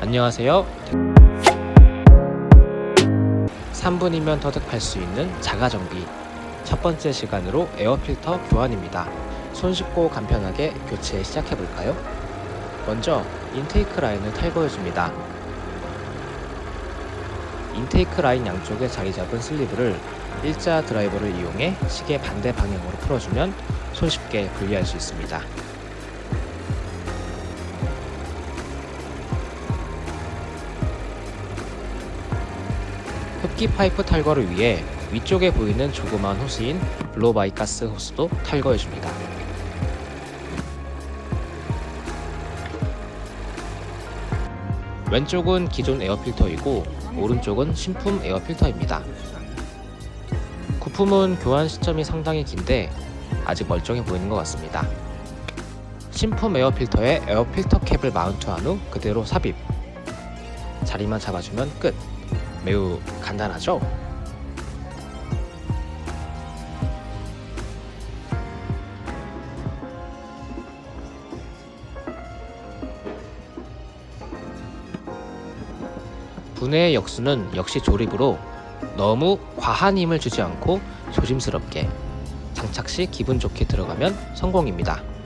안녕하세요. 3분이면 터득할 수 있는 자가정비. 첫 번째 시간으로 에어필터 교환입니다. 손쉽고 간편하게 교체 시작해볼까요? 먼저 intake 라인을 탈거해줍니다. intake 라인 양쪽에 자리 잡은 슬리브를 일자 드라이버를 이용해 시계 반대 방향으로 풀어주면 손쉽게 분리할 수 있습니다 흡기 파이프 탈거를 위해 위쪽에 보이는 조그만 호스인 blow-by 가스 호스도 탈거해줍니다. 왼쪽은 기존 에어필터이고 오른쪽은 신품 에어필터입니다. 부품은 교환 시점이 상당히 긴데 아직 멀쩡해 보이는 것 같습니다. 신품 에어필터에 에어필터 캡을 마운트한 후 그대로 삽입 자리만 잡아주면 끝 매우 간단하죠? 분해의 역수는 역시 조립으로 너무 과한 힘을 주지 않고 조심스럽게 장착 시 기분 좋게 들어가면 성공입니다.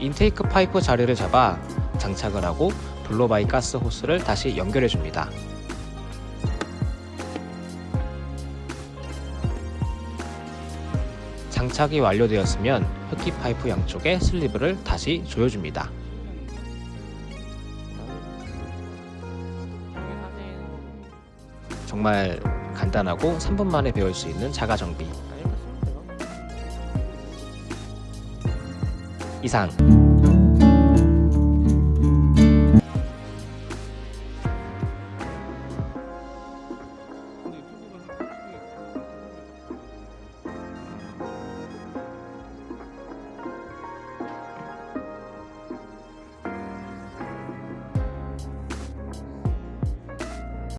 intake 파이프 자리를 잡아 장착을 하고 blow-by 가스 호스를 다시 연결해 줍니다. 장착이 완료되었으면 흡기 파이프 양쪽에 슬리브를 다시 조여줍니다. 정말 간단하고 3분 만에 배울 수 있는 자가 정비 이상